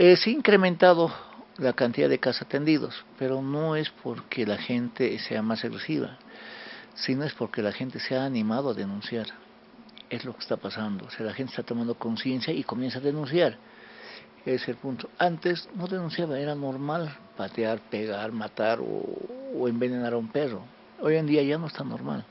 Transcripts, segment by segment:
Es incrementado la cantidad de casos atendidos, pero no es porque la gente sea más agresiva, sino es porque la gente se ha animado a denunciar. Es lo que está pasando, o sea, la gente está tomando conciencia y comienza a denunciar. Es el punto. Antes no denunciaba, era normal patear, pegar, matar o envenenar a un perro. Hoy en día ya no está normal.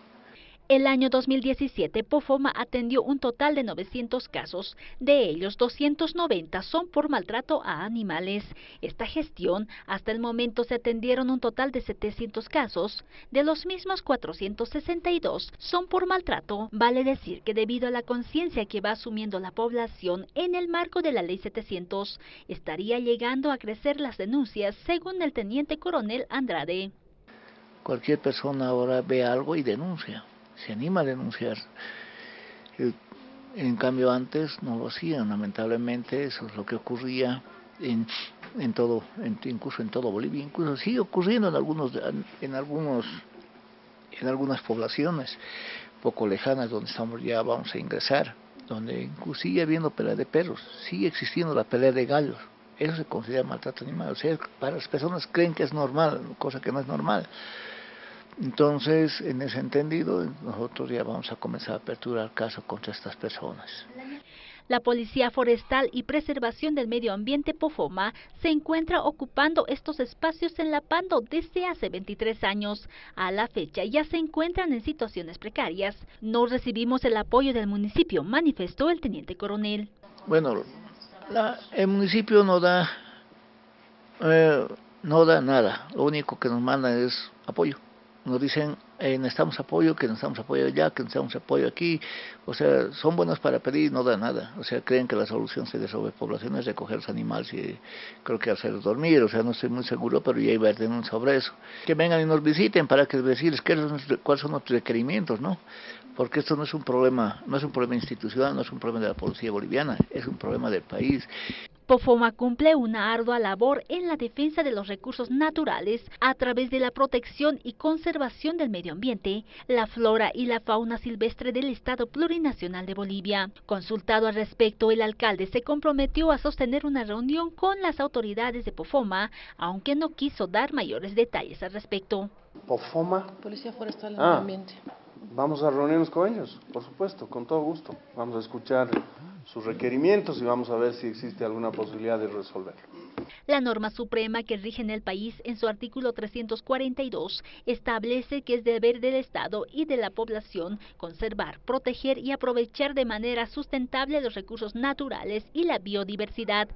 El año 2017, Pofoma atendió un total de 900 casos, de ellos 290 son por maltrato a animales. Esta gestión, hasta el momento se atendieron un total de 700 casos, de los mismos 462 son por maltrato. Vale decir que debido a la conciencia que va asumiendo la población en el marco de la Ley 700, estaría llegando a crecer las denuncias, según el teniente coronel Andrade. Cualquier persona ahora ve algo y denuncia se anima a denunciar. En cambio antes no lo hacían, lamentablemente eso es lo que ocurría en, en todo, incluso en todo Bolivia, incluso sigue ocurriendo en algunos, en algunos, en algunas poblaciones poco lejanas donde estamos ya vamos a ingresar, donde sigue habiendo pelea de perros, sigue existiendo la pelea de gallos, eso se considera maltrato animal, o sea, para las personas creen que es normal, cosa que no es normal. Entonces, en ese entendido, nosotros ya vamos a comenzar a aperturar caso contra estas personas. La Policía Forestal y Preservación del Medio Ambiente Pofoma se encuentra ocupando estos espacios en La Pando desde hace 23 años. A la fecha ya se encuentran en situaciones precarias. No recibimos el apoyo del municipio, manifestó el teniente coronel. Bueno, el municipio no da, eh, no da nada. Lo único que nos manda es apoyo nos dicen eh, necesitamos apoyo, que necesitamos apoyo allá, que necesitamos apoyo aquí, o sea, son buenos para pedir y no dan nada, o sea, creen que la solución de sobrepoblación es recoger los animales y creo que hacer dormir, o sea, no estoy muy seguro, pero ya iba a tener sobre eso. Que vengan y nos visiten para que decirles cuáles son nuestros requerimientos, ¿no? Porque esto no es un problema, no es un problema institucional, no es un problema de la policía boliviana, es un problema del país. Pofoma cumple una ardua labor en la defensa de los recursos naturales a través de la protección y conservación del medio ambiente, la flora y la fauna silvestre del Estado Plurinacional de Bolivia. Consultado al respecto, el alcalde se comprometió a sostener una reunión con las autoridades de Pofoma, aunque no quiso dar mayores detalles al respecto. Pofoma. Policía Forestal del ah, Ambiente. Vamos a reunirnos con ellos, por supuesto, con todo gusto. Vamos a escuchar sus requerimientos y vamos a ver si existe alguna posibilidad de resolverlo. La norma suprema que rige en el país en su artículo 342 establece que es deber del Estado y de la población conservar, proteger y aprovechar de manera sustentable los recursos naturales y la biodiversidad.